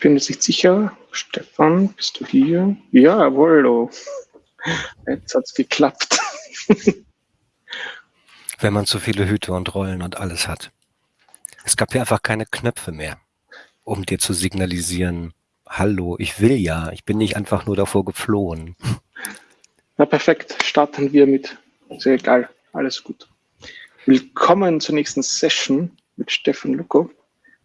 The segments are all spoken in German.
bin jetzt nicht sicher. Stefan, bist du hier? Jawohl, oh. jetzt hat es geklappt. Wenn man zu viele Hüte und Rollen und alles hat. Es gab ja einfach keine Knöpfe mehr, um dir zu signalisieren, hallo, ich will ja, ich bin nicht einfach nur davor geflohen. Na perfekt, starten wir mit, sehr egal, alles gut. Willkommen zur nächsten Session mit Stefan Luko.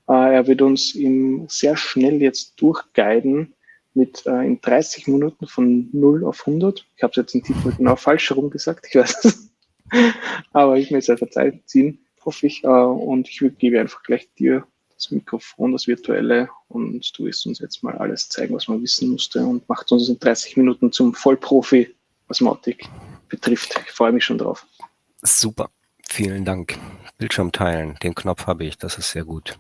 Äh, er wird uns im sehr schnell jetzt durchguiden mit äh, in 30 Minuten von 0 auf 100. Ich habe es jetzt im Titel genau falsch herum gesagt, ich weiß es. Aber ich mir sehr verzeihen ziehen, hoffe ich. Äh, und ich gebe einfach gleich dir das Mikrofon, das virtuelle, und du wirst uns jetzt mal alles zeigen, was man wissen musste und macht uns in 30 Minuten zum Vollprofi, was Mautic betrifft. Ich freue mich schon drauf. Super, vielen Dank. Bildschirm teilen, den Knopf habe ich, das ist sehr gut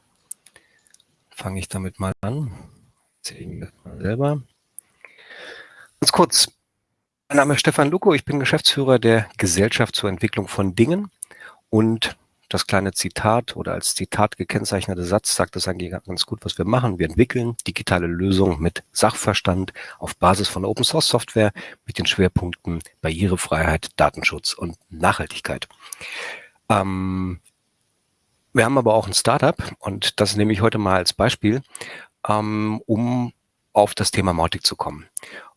fange ich damit mal an. Erzähle ich mir mal selber. Ganz kurz. Mein Name ist Stefan Luko. Ich bin Geschäftsführer der Gesellschaft zur Entwicklung von Dingen. Und das kleine Zitat oder als Zitat gekennzeichnete Satz sagt das eigentlich ganz gut, was wir machen. Wir entwickeln digitale Lösungen mit Sachverstand auf Basis von Open Source Software mit den Schwerpunkten Barrierefreiheit, Datenschutz und Nachhaltigkeit. Ähm, wir haben aber auch ein Startup und das nehme ich heute mal als Beispiel, ähm, um auf das Thema Mautic zu kommen.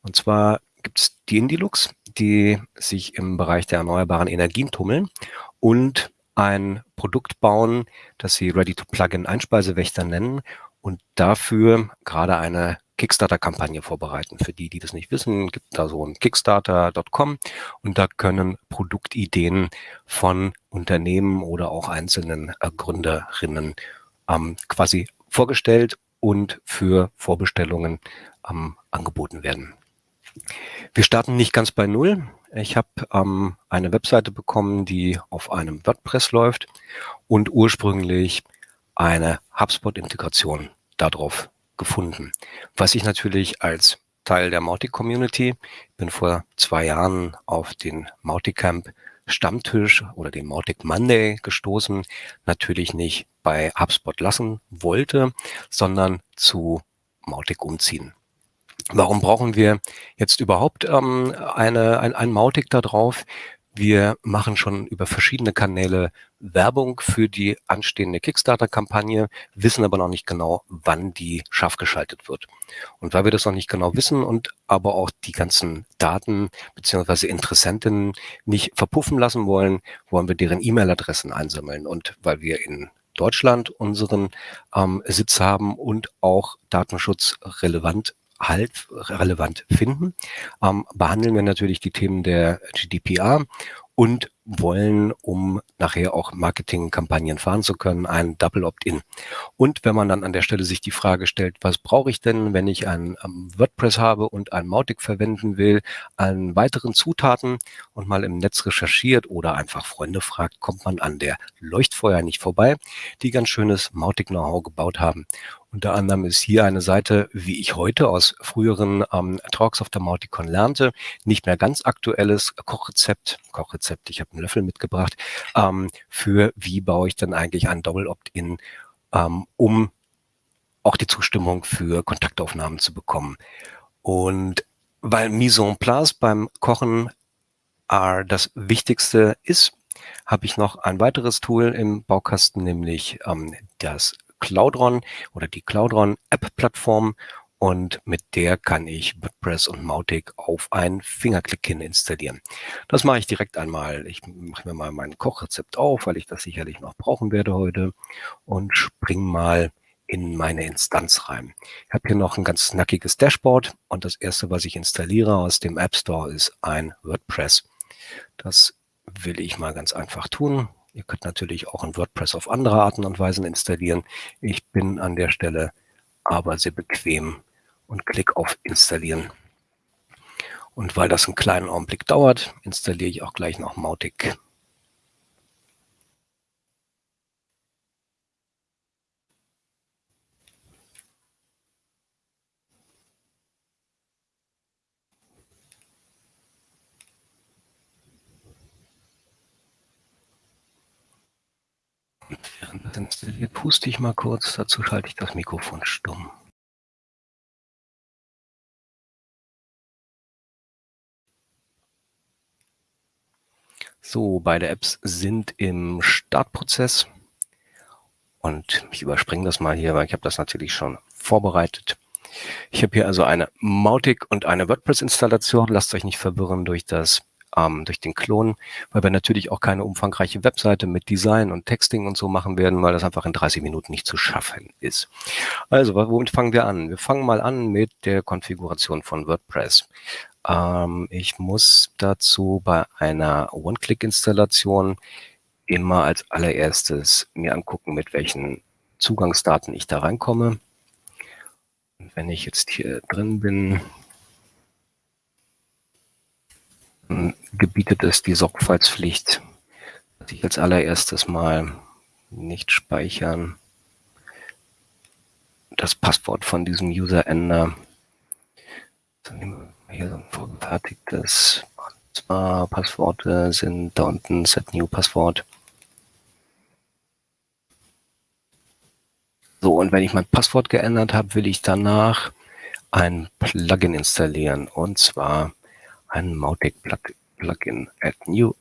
Und zwar gibt es die Indilux, die sich im Bereich der erneuerbaren Energien tummeln und ein Produkt bauen, das sie Ready-to-Plug-in-Einspeisewächter nennen und dafür gerade eine Kickstarter-Kampagne vorbereiten. Für die, die das nicht wissen, gibt da so ein Kickstarter.com und da können Produktideen von Unternehmen oder auch einzelnen äh, Gründerinnen ähm, quasi vorgestellt und für Vorbestellungen ähm, angeboten werden. Wir starten nicht ganz bei Null. Ich habe ähm, eine Webseite bekommen, die auf einem WordPress läuft und ursprünglich eine HubSpot-Integration darauf gefunden. Was ich natürlich als Teil der Mautic-Community, bin vor zwei Jahren auf den Mautic-Camp Stammtisch oder den Mautic Monday gestoßen, natürlich nicht bei HubSpot lassen wollte, sondern zu Mautic umziehen. Warum brauchen wir jetzt überhaupt ähm, eine, ein, ein Mautic da drauf? Wir machen schon über verschiedene Kanäle Werbung für die anstehende Kickstarter-Kampagne, wissen aber noch nicht genau, wann die scharf geschaltet wird. Und weil wir das noch nicht genau wissen und aber auch die ganzen Daten beziehungsweise Interessenten nicht verpuffen lassen wollen, wollen wir deren E-Mail-Adressen einsammeln. Und weil wir in Deutschland unseren ähm, Sitz haben und auch datenschutzrelevant halt relevant finden, ähm, behandeln wir natürlich die Themen der GDPR und wollen, um nachher auch Marketingkampagnen fahren zu können, ein Double Opt-in. Und wenn man dann an der Stelle sich die Frage stellt, was brauche ich denn, wenn ich ein um, WordPress habe und ein Mautic verwenden will, an weiteren Zutaten und mal im Netz recherchiert oder einfach Freunde fragt, kommt man an der Leuchtfeuer nicht vorbei, die ganz schönes Mautic-Know-how gebaut haben. Unter anderem ist hier eine Seite, wie ich heute aus früheren ähm, Talks auf der Mauticon lernte, nicht mehr ganz aktuelles Kochrezept, Kochrezept, ich habe einen Löffel mitgebracht, ähm, für wie baue ich dann eigentlich ein Double Opt-in, ähm, um auch die Zustimmung für Kontaktaufnahmen zu bekommen. Und weil Mise en place beim Kochen äh, das Wichtigste ist, habe ich noch ein weiteres Tool im Baukasten, nämlich ähm, das Cloudron oder die Cloudron App-Plattform und mit der kann ich WordPress und Mautic auf ein Fingerklick hin installieren. Das mache ich direkt einmal. Ich mache mir mal mein Kochrezept auf, weil ich das sicherlich noch brauchen werde heute und spring mal in meine Instanz rein. Ich habe hier noch ein ganz knackiges Dashboard und das erste, was ich installiere aus dem App Store, ist ein WordPress. Das will ich mal ganz einfach tun. Ihr könnt natürlich auch ein WordPress auf andere Arten und Weisen installieren. Ich bin an der Stelle aber sehr bequem und klicke auf Installieren. Und weil das einen kleinen Augenblick dauert, installiere ich auch gleich noch Mautic Während es installiert, puste ich mal kurz. Dazu schalte ich das Mikrofon stumm. So, beide Apps sind im Startprozess. Und ich überspringe das mal hier, weil ich habe das natürlich schon vorbereitet. Ich habe hier also eine Mautic und eine WordPress-Installation. Lasst euch nicht verwirren durch das ähm, durch den Klon, weil wir natürlich auch keine umfangreiche Webseite mit Design und Texting und so machen werden, weil das einfach in 30 Minuten nicht zu schaffen ist. Also, womit fangen wir an? Wir fangen mal an mit der Konfiguration von WordPress. Ähm, ich muss dazu bei einer One-Click-Installation immer als allererstes mir angucken, mit welchen Zugangsdaten ich da reinkomme. Und wenn ich jetzt hier drin bin, gebietet es die Sorgfaltspflicht, dass ich als allererstes mal nicht speichern, das Passwort von diesem User ändere. Hier so ein vorgefertigtes zwar Passworte sind da unten Set New Passwort. So, und wenn ich mein Passwort geändert habe, will ich danach ein Plugin installieren. Und zwar ein Mautic Plugin Add New.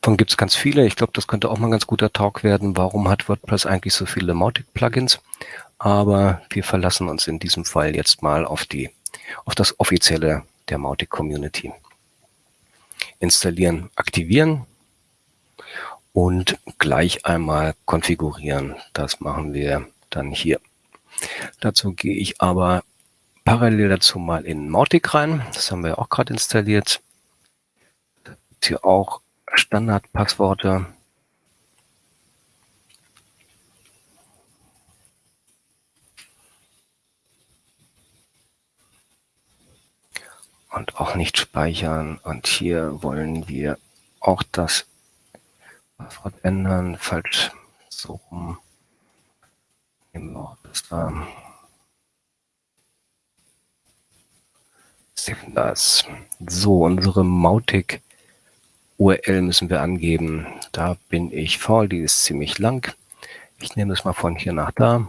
Davon gibt es ganz viele. Ich glaube, das könnte auch mal ein ganz guter Talk werden. Warum hat WordPress eigentlich so viele Mautic-Plugins? Aber wir verlassen uns in diesem Fall jetzt mal auf, die, auf das Offizielle der Mautic-Community. Installieren, aktivieren und gleich einmal konfigurieren. Das machen wir dann hier. Dazu gehe ich aber parallel dazu mal in Mautic rein. Das haben wir auch gerade installiert. Hier auch Standardpassworte. Und auch nicht speichern. Und hier wollen wir auch das Passwort ändern. Falsch so rum. Auch das da. Das. So, unsere Mautic URL müssen wir angeben. Da bin ich faul, die ist ziemlich lang. Ich nehme es mal von hier nach da,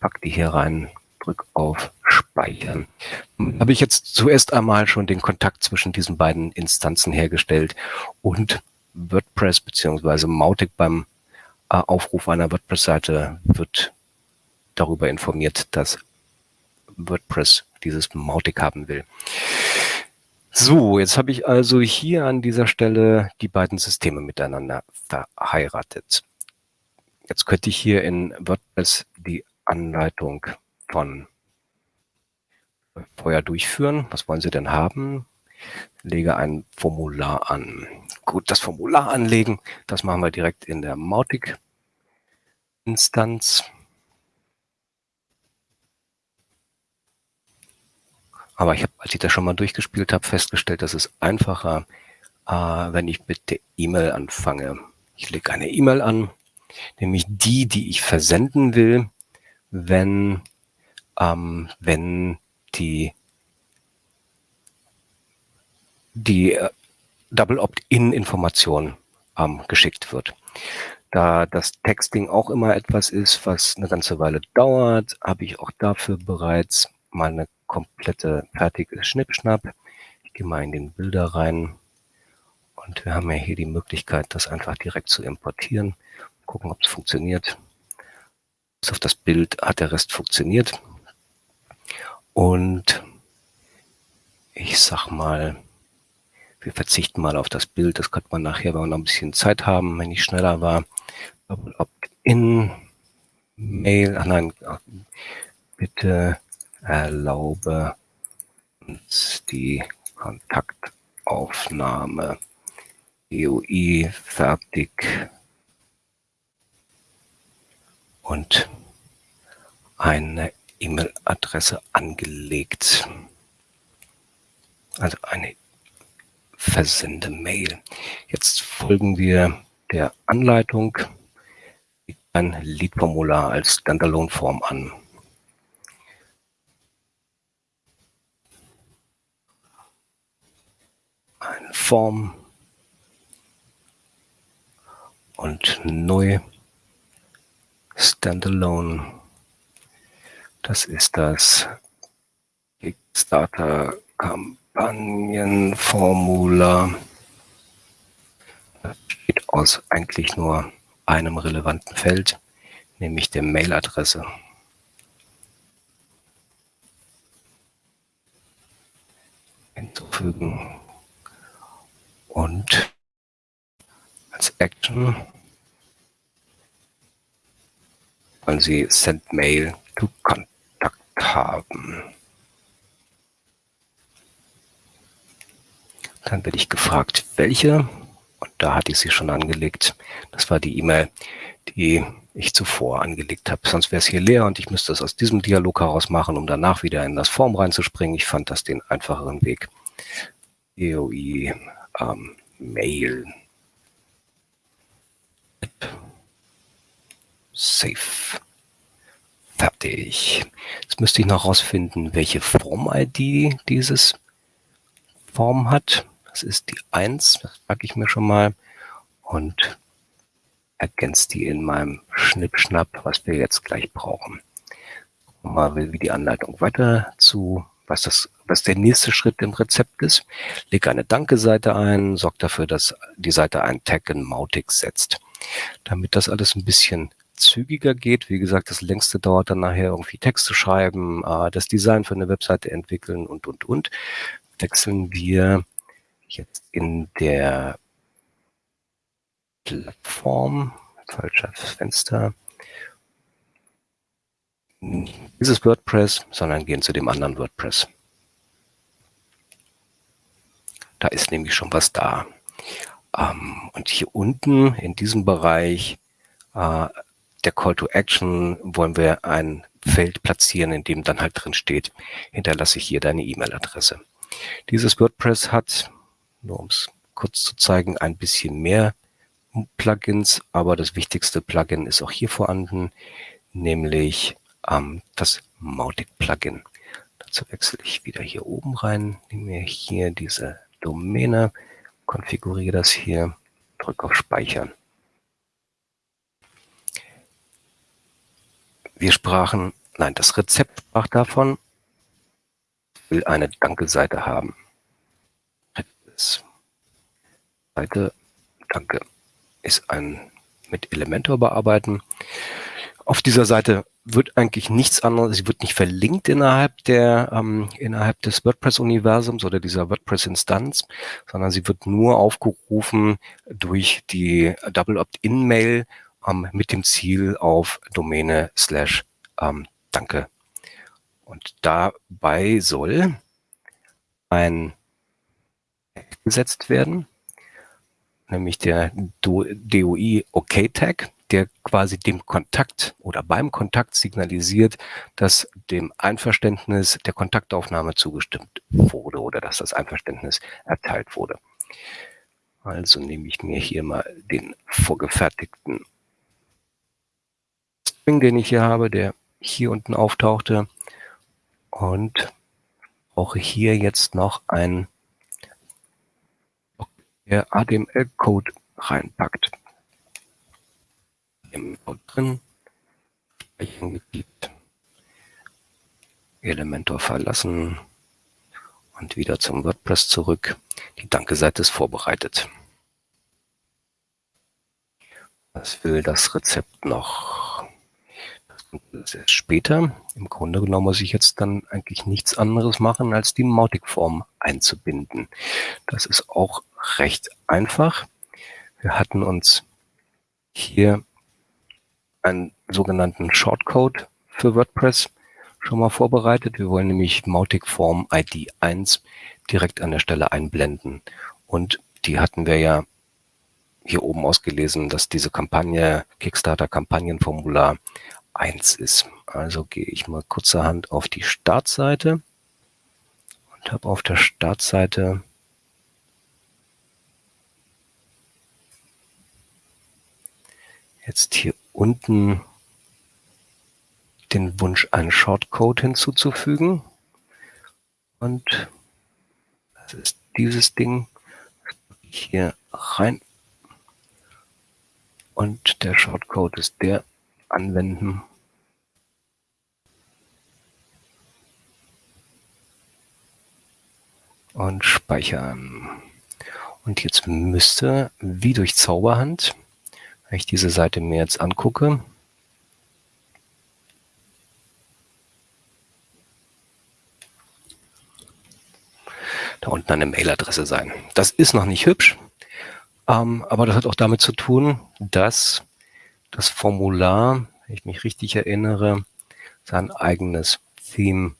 pack die hier rein, drück auf Speichern. Habe ich jetzt zuerst einmal schon den Kontakt zwischen diesen beiden Instanzen hergestellt und WordPress beziehungsweise Mautic beim äh, Aufruf einer WordPress-Seite wird darüber informiert, dass WordPress dieses Mautic haben will. So, jetzt habe ich also hier an dieser Stelle die beiden Systeme miteinander verheiratet. Jetzt könnte ich hier in WordPress die Anleitung von vorher durchführen. Was wollen Sie denn haben? Lege ein Formular an. Gut, das Formular anlegen, das machen wir direkt in der Mautic-Instanz. Aber ich habe, als ich das schon mal durchgespielt habe, festgestellt, dass es einfacher, äh, wenn ich mit der E-Mail anfange. Ich lege eine E-Mail an, nämlich die, die ich versenden will, wenn, ähm, wenn die, die äh, Double Opt-in-Information ähm, geschickt wird. Da das Texting auch immer etwas ist, was eine ganze Weile dauert, habe ich auch dafür bereits mal eine komplette fertige Schnippschnapp. Ich gehe mal in den Bilder rein und wir haben ja hier die Möglichkeit, das einfach direkt zu importieren. Gucken, ob es funktioniert. Bis auf das Bild hat der Rest funktioniert. Und ich sag mal, wir verzichten mal auf das Bild. Das könnte man nachher, wenn wir noch ein bisschen Zeit haben, wenn ich schneller war. Opt-in, Mail, ach nein, bitte erlaube uns die Kontaktaufnahme. EUI fertig und eine E-Mail-Adresse angelegt. Also eine Versende-Mail. Jetzt folgen wir der Anleitung ein Lead-Formular als Standalone-Form an. Eine Form und neu Standalone. Das ist das Starter Kampagnenformular besteht aus eigentlich nur einem relevanten Feld, nämlich der Mailadresse. Hinzufügen und als Action wollen Sie Send Mail to Kontakt haben. Dann werde ich gefragt, welche. Und da hatte ich sie schon angelegt. Das war die E-Mail, die ich zuvor angelegt habe. Sonst wäre es hier leer und ich müsste es aus diesem Dialog heraus machen, um danach wieder in das Form reinzuspringen. Ich fand das den einfacheren Weg. EOI ähm, Mail. Safe. Fertig. Jetzt müsste ich noch herausfinden, welche Form-ID dieses Form hat. Das ist die 1, das packe ich mir schon mal und ergänzt die in meinem Schnippschnapp, was wir jetzt gleich brauchen. Mal wie die Anleitung weiter zu, was das, was der nächste Schritt im Rezept ist. Leg eine Danke-Seite ein, sorg dafür, dass die Seite einen Tag in Mautic setzt. Damit das alles ein bisschen zügiger geht, wie gesagt, das längste dauert dann nachher irgendwie Text zu schreiben, äh, das Design für eine Webseite entwickeln und, und, und, wechseln wir jetzt in der Plattform, falsches Fenster, dieses WordPress, sondern gehen zu dem anderen WordPress. Da ist nämlich schon was da. Ähm, und hier unten in diesem Bereich äh, der Call to Action wollen wir ein Feld platzieren, in dem dann halt drin steht, hinterlasse ich hier deine E-Mail-Adresse. Dieses WordPress hat nur um es kurz zu zeigen, ein bisschen mehr Plugins, aber das wichtigste Plugin ist auch hier vorhanden, nämlich ähm, das Mautic-Plugin. Dazu wechsle ich wieder hier oben rein, nehme mir hier diese Domäne, konfiguriere das hier, drücke auf Speichern. Wir sprachen, nein, das Rezept sprach davon, will eine Danke-Seite haben. Seite, danke, ist ein mit Elementor bearbeiten. Auf dieser Seite wird eigentlich nichts anderes, sie wird nicht verlinkt innerhalb der ähm, innerhalb des WordPress-Universums oder dieser WordPress-Instanz, sondern sie wird nur aufgerufen durch die Double Opt-in-Mail ähm, mit dem Ziel auf Domäne slash ähm, Danke. Und dabei soll ein gesetzt werden, nämlich der DOI OK der quasi dem Kontakt oder beim Kontakt signalisiert, dass dem Einverständnis der Kontaktaufnahme zugestimmt wurde oder dass das Einverständnis erteilt wurde. Also nehme ich mir hier mal den vorgefertigten String, den ich hier habe, der hier unten auftauchte und brauche hier jetzt noch ein der HTML-Code reinpackt. Im Code drin, Speichern geklickt, Elementor verlassen und wieder zum WordPress zurück. Die Danke-Seite ist vorbereitet. Was will das Rezept noch? Das ist später. Im Grunde genommen muss ich jetzt dann eigentlich nichts anderes machen, als die Mautic-Form einzubinden. Das ist auch recht einfach. Wir hatten uns hier einen sogenannten Shortcode für WordPress schon mal vorbereitet. Wir wollen nämlich Mautic Form ID 1 direkt an der Stelle einblenden. Und die hatten wir ja hier oben ausgelesen, dass diese Kampagne Kickstarter Kampagnenformular 1 ist. Also gehe ich mal kurzerhand auf die Startseite und habe auf der Startseite jetzt hier unten den Wunsch, einen Shortcode hinzuzufügen. Und das ist dieses Ding hier rein. Und der Shortcode ist der anwenden. und speichern. Und jetzt müsste, wie durch Zauberhand, wenn ich diese Seite mir jetzt angucke, da unten eine Mailadresse sein. Das ist noch nicht hübsch, ähm, aber das hat auch damit zu tun, dass das Formular, wenn ich mich richtig erinnere, sein eigenes Theme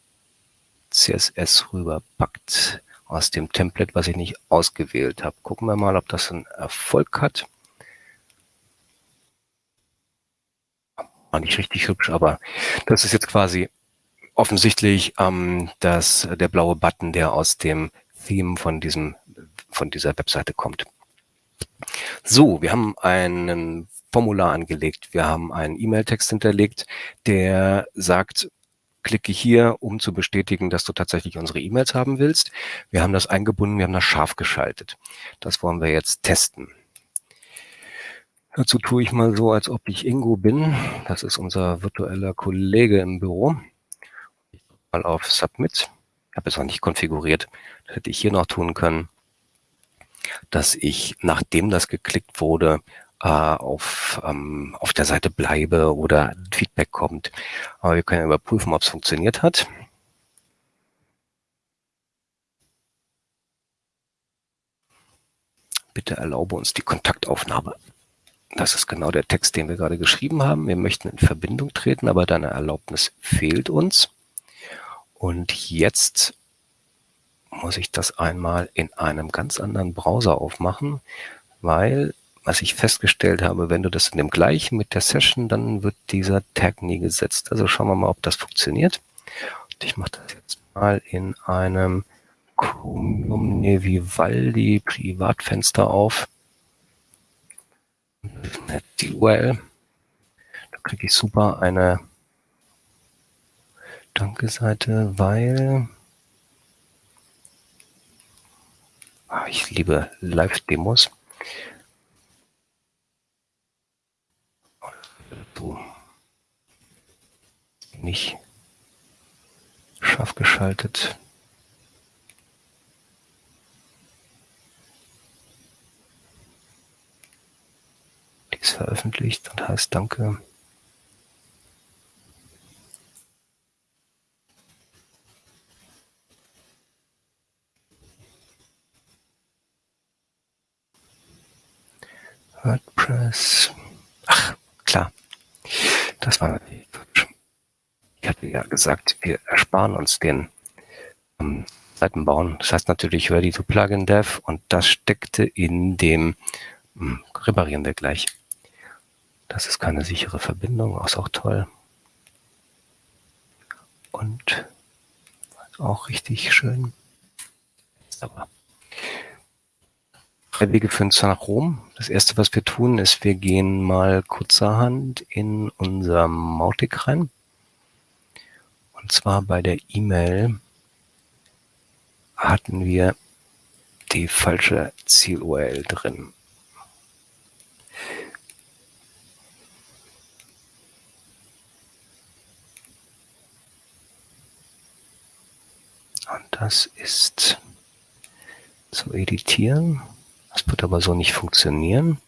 CSS rüberpackt aus dem Template, was ich nicht ausgewählt habe. Gucken wir mal, ob das einen Erfolg hat. War nicht richtig hübsch, aber das ist jetzt quasi offensichtlich ähm, dass der blaue Button, der aus dem Theme von diesem von dieser Webseite kommt. So, wir haben einen Formular angelegt. Wir haben einen E-Mail-Text hinterlegt, der sagt, klicke hier, um zu bestätigen, dass du tatsächlich unsere E-Mails haben willst. Wir haben das eingebunden, wir haben das scharf geschaltet. Das wollen wir jetzt testen. Dazu tue ich mal so, als ob ich Ingo bin. Das ist unser virtueller Kollege im Büro. Ich mal auf Submit. Ich habe es noch nicht konfiguriert. Das hätte ich hier noch tun können, dass ich, nachdem das geklickt wurde, äh, auf, ähm, auf der Seite bleibe oder Feedback kommt. Aber wir können überprüfen, ob es funktioniert hat. Bitte erlaube uns die Kontaktaufnahme. Das ist genau der Text, den wir gerade geschrieben haben. Wir möchten in Verbindung treten, aber deine Erlaubnis fehlt uns. Und jetzt muss ich das einmal in einem ganz anderen Browser aufmachen, weil was ich festgestellt habe, wenn du das in dem gleichen mit der Session, dann wird dieser Tag nie gesetzt. Also schauen wir mal, ob das funktioniert. Und ich mache das jetzt mal in einem Chromium Vivaldi Privatfenster auf. Die URL. Da kriege ich super eine Danke-Seite, weil ah, ich liebe Live-Demos. nicht scharf geschaltet. Ist veröffentlicht und heißt Danke. WordPress. Ach, klar. Das war natürlich Ich hatte ja gesagt, wir ersparen uns den ähm, Seitenbauen. Das heißt natürlich Ready to Plugin Dev und das steckte in dem hm, reparieren wir gleich. Das ist keine sichere Verbindung, ist auch toll. Und auch richtig schön. Aber Drei Wege führen nach Rom. Das erste, was wir tun, ist, wir gehen mal kurzerhand in unser Mautic rein. Und zwar bei der E-Mail hatten wir die falsche Ziel-URL drin. Und das ist zu editieren. Das wird aber so nicht funktionieren.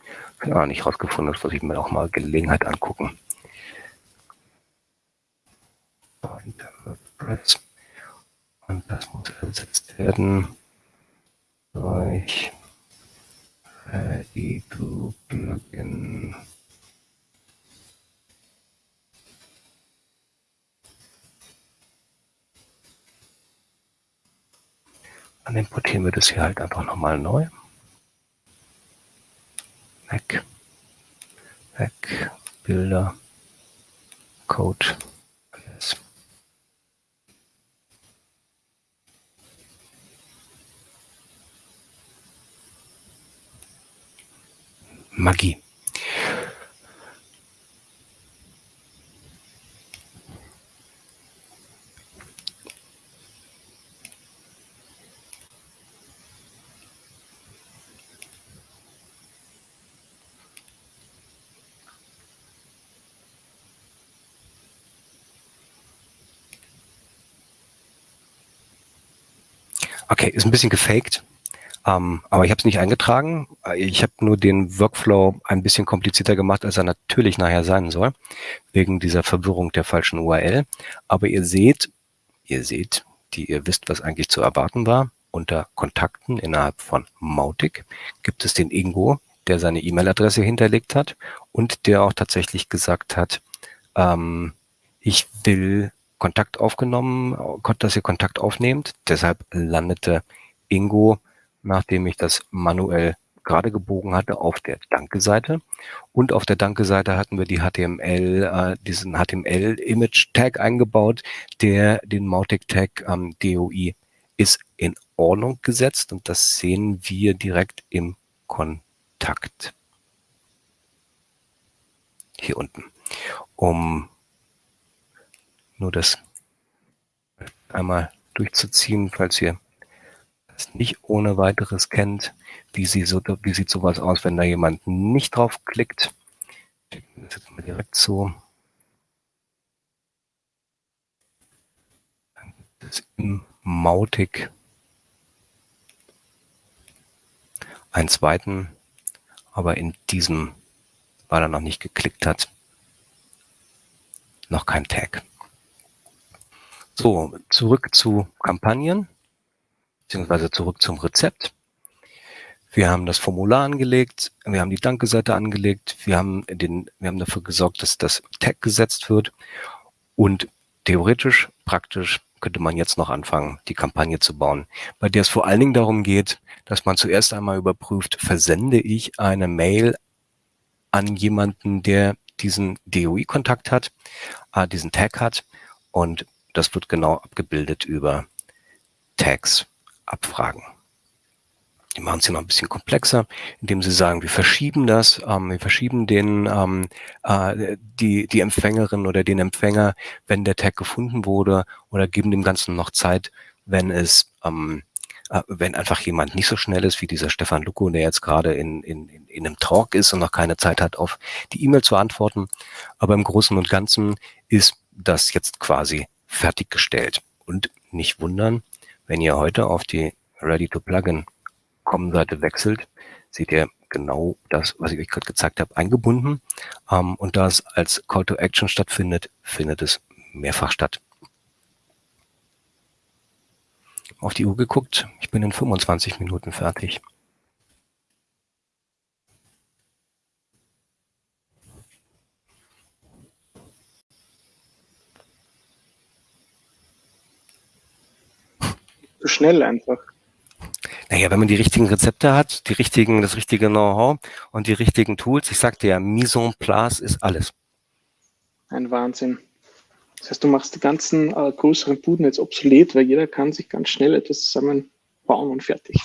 Ja, nicht rausgefunden, das muss ich mir auch mal Gelegenheit angucken. Und das muss ersetzt werden durch Ready to Plugin. Dann importieren wir das hier halt einfach nochmal neu. Weg. Weg. Bilder. Code. Alles. Magie. Okay, ist ein bisschen gefaked, ähm, aber ich habe es nicht eingetragen. Ich habe nur den Workflow ein bisschen komplizierter gemacht, als er natürlich nachher sein soll, wegen dieser Verwirrung der falschen URL. Aber ihr seht, ihr seht, die ihr wisst, was eigentlich zu erwarten war. Unter Kontakten innerhalb von Mautic gibt es den Ingo, der seine E-Mail-Adresse hinterlegt hat und der auch tatsächlich gesagt hat, ähm, ich will Kontakt aufgenommen, dass ihr Kontakt aufnehmt. Deshalb landete Ingo, nachdem ich das manuell gerade gebogen hatte, auf der Danke-Seite. Und auf der Danke-Seite hatten wir die HTML, äh, diesen HTML-Image-Tag eingebaut, der den Mautic-Tag ähm, DOI ist in Ordnung gesetzt und das sehen wir direkt im Kontakt. Hier unten. Um nur das einmal durchzuziehen, falls ihr das nicht ohne weiteres kennt. Wie, sie so, wie sieht sowas aus, wenn da jemand nicht drauf klickt? Das jetzt mal direkt so. Das ist im Mautic einen zweiten, aber in diesem, weil er noch nicht geklickt hat, noch kein Tag. So, zurück zu Kampagnen, beziehungsweise zurück zum Rezept. Wir haben das Formular angelegt, wir haben die Danke-Seite angelegt, wir haben, den, wir haben dafür gesorgt, dass das Tag gesetzt wird und theoretisch, praktisch könnte man jetzt noch anfangen, die Kampagne zu bauen, bei der es vor allen Dingen darum geht, dass man zuerst einmal überprüft, versende ich eine Mail an jemanden, der diesen DOI-Kontakt hat, äh, diesen Tag hat und das wird genau abgebildet über Tags, Abfragen. Die machen es hier noch ein bisschen komplexer, indem sie sagen, wir verschieben das, ähm, wir verschieben den, ähm, äh, die, die Empfängerin oder den Empfänger, wenn der Tag gefunden wurde oder geben dem Ganzen noch Zeit, wenn es, ähm, äh, wenn einfach jemand nicht so schnell ist wie dieser Stefan Luko, der jetzt gerade in, in, in einem Talk ist und noch keine Zeit hat, auf die E-Mail zu antworten. Aber im Großen und Ganzen ist das jetzt quasi fertiggestellt. Und nicht wundern, wenn ihr heute auf die Ready to Plugin Com-Seite wechselt, seht ihr genau das, was ich euch gerade gezeigt habe, eingebunden. Ähm, und da es als Call to Action stattfindet, findet es mehrfach statt. Auf die Uhr geguckt, ich bin in 25 Minuten fertig. Zu schnell einfach. Naja, wenn man die richtigen Rezepte hat, die richtigen, das richtige Know-how und die richtigen Tools, ich sagte ja, Mise en place ist alles. Ein Wahnsinn. Das heißt, du machst die ganzen äh, größeren Buden jetzt obsolet, weil jeder kann sich ganz schnell etwas zusammenbauen und fertig.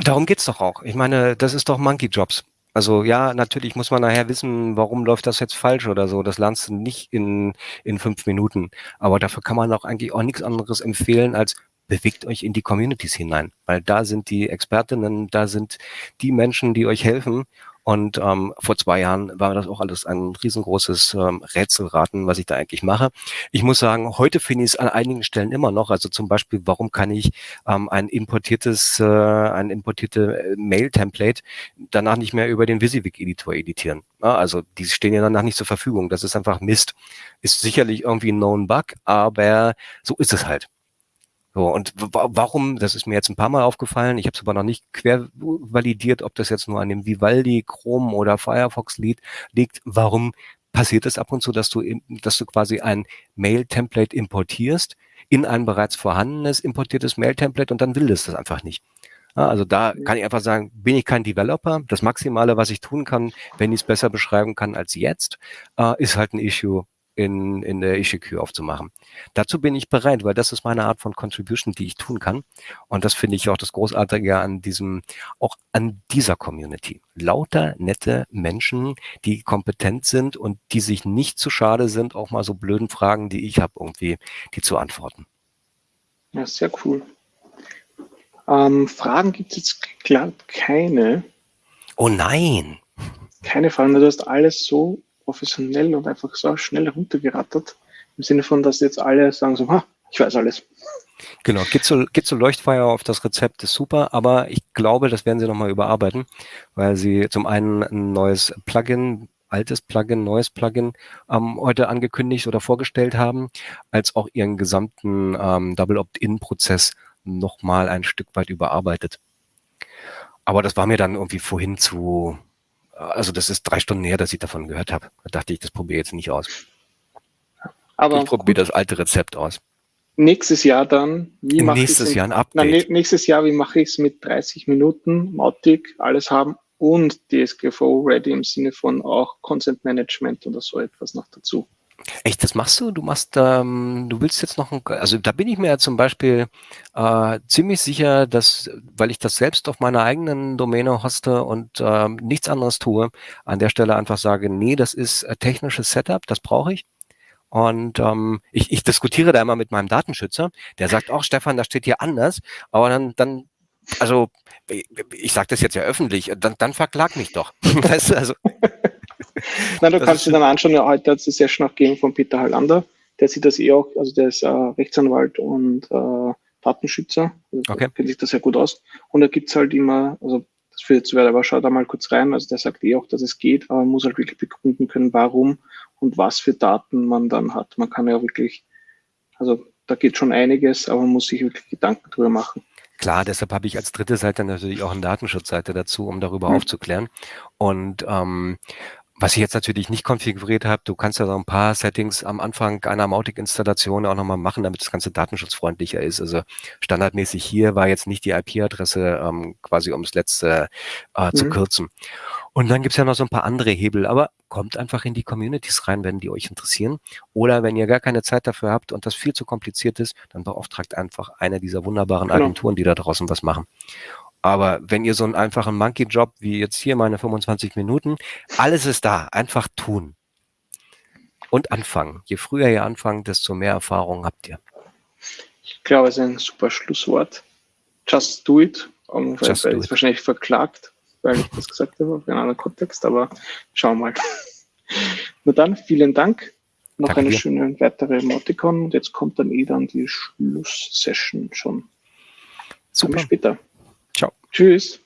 Darum geht's doch auch. Ich meine, das ist doch Monkey Jobs. Also ja, natürlich muss man nachher wissen, warum läuft das jetzt falsch oder so. Das lernst du nicht in, in fünf Minuten. Aber dafür kann man auch eigentlich auch nichts anderes empfehlen, als bewegt euch in die Communities hinein. Weil da sind die Expertinnen, da sind die Menschen, die euch helfen und ähm, vor zwei Jahren war das auch alles ein riesengroßes ähm, Rätselraten, was ich da eigentlich mache. Ich muss sagen, heute finde ich es an einigen Stellen immer noch. Also zum Beispiel, warum kann ich ähm, ein importiertes, äh, ein importierte äh, Mail-Template danach nicht mehr über den WYSIWYG-Editor editieren? Ja, also die stehen ja danach nicht zur Verfügung. Das ist einfach Mist. Ist sicherlich irgendwie ein Known Bug, aber so ist es halt. So, und warum, das ist mir jetzt ein paar Mal aufgefallen, ich habe es aber noch nicht quer validiert, ob das jetzt nur an dem Vivaldi, Chrome oder Firefox liegt, liegt, warum passiert es ab und zu, dass du, dass du quasi ein Mail-Template importierst in ein bereits vorhandenes importiertes Mail-Template und dann will es das einfach nicht. Also da kann ich einfach sagen, bin ich kein Developer. Das Maximale, was ich tun kann, wenn ich es besser beschreiben kann als jetzt, äh, ist halt ein Issue in, in der Issue aufzumachen. Dazu bin ich bereit, weil das ist meine Art von Contribution, die ich tun kann. Und das finde ich auch das Großartige an diesem, auch an dieser Community. Lauter nette Menschen, die kompetent sind und die sich nicht zu schade sind, auch mal so blöden Fragen, die ich habe, irgendwie, die zu antworten. Ja, sehr cool. Ähm, Fragen gibt es jetzt klar keine. Oh nein! Keine Fragen, du hast alles so professionell und einfach so schnell runtergerattert. Im Sinne von, dass jetzt alle sagen so, ha, ich weiß alles. Genau, geht so Leuchtfeuer auf das Rezept ist super, aber ich glaube, das werden sie nochmal überarbeiten, weil sie zum einen ein neues Plugin, altes Plugin, neues Plugin ähm, heute angekündigt oder vorgestellt haben, als auch ihren gesamten ähm, Double Opt-in-Prozess nochmal ein Stück weit überarbeitet. Aber das war mir dann irgendwie vorhin zu, also das ist drei Stunden her, dass ich davon gehört habe. Da dachte ich, das probiere ich jetzt nicht aus. Aber ich probiere das alte Rezept aus. Nächstes Jahr dann, wie mache ich Nächstes Jahr ein Update. Na, nächstes Jahr, wie mache ich es mit 30 Minuten, Mautic, alles haben und DSGVO ready im Sinne von auch Content Management oder so etwas noch dazu. Echt, das machst du? Du machst, ähm, du willst jetzt noch ein, also da bin ich mir ja zum Beispiel äh, ziemlich sicher, dass, weil ich das selbst auf meiner eigenen Domäne hoste und ähm, nichts anderes tue, an der Stelle einfach sage, nee, das ist äh, technisches Setup, das brauche ich. Und ähm, ich, ich diskutiere da immer mit meinem Datenschützer, der sagt, auch Stefan, das steht hier anders, aber dann, dann also ich, sage das jetzt ja öffentlich, dann, dann verklag mich doch. du, also, Nein, du das kannst dir dann anschauen, ja, heute hat es die Session auch gegeben von Peter Hallander, der sieht das eh auch, also der ist äh, Rechtsanwalt und äh, Datenschützer, also okay. kennt sich das sehr gut aus. Und da gibt es halt immer, also das führt jetzt weiter, aber schau da mal kurz rein, also der sagt eh auch, dass es geht, aber man muss halt wirklich begründen können, warum und was für Daten man dann hat. Man kann ja wirklich, also da geht schon einiges, aber man muss sich wirklich Gedanken drüber machen. Klar, deshalb habe ich als dritte Seite natürlich auch eine Datenschutzseite dazu, um darüber mhm. aufzuklären. Und ähm, was ich jetzt natürlich nicht konfiguriert habe, du kannst ja so ein paar Settings am Anfang einer Mautic-Installation auch nochmal machen, damit das Ganze datenschutzfreundlicher ist. Also standardmäßig hier war jetzt nicht die IP-Adresse ähm, quasi ums letzte äh, mhm. zu kürzen. Und dann gibt's ja noch so ein paar andere Hebel, aber kommt einfach in die Communities rein, wenn die euch interessieren. Oder wenn ihr gar keine Zeit dafür habt und das viel zu kompliziert ist, dann beauftragt einfach eine dieser wunderbaren genau. Agenturen, die da draußen was machen. Aber wenn ihr so einen einfachen Monkey-Job wie jetzt hier meine 25 Minuten, alles ist da, einfach tun. Und anfangen. Je früher ihr anfangt, desto mehr Erfahrung habt ihr. Ich glaube, es ist ein super Schlusswort. Just do it. Um, Just weil, do it. wahrscheinlich verklagt, weil ich das gesagt habe, in einem anderen Kontext, aber schauen wir mal. Nur dann, vielen Dank. Noch Danke eine dir. schöne weitere Emoticon und jetzt kommt dann eh dann die Schlusssession schon. Super. Bis später. Tschüss.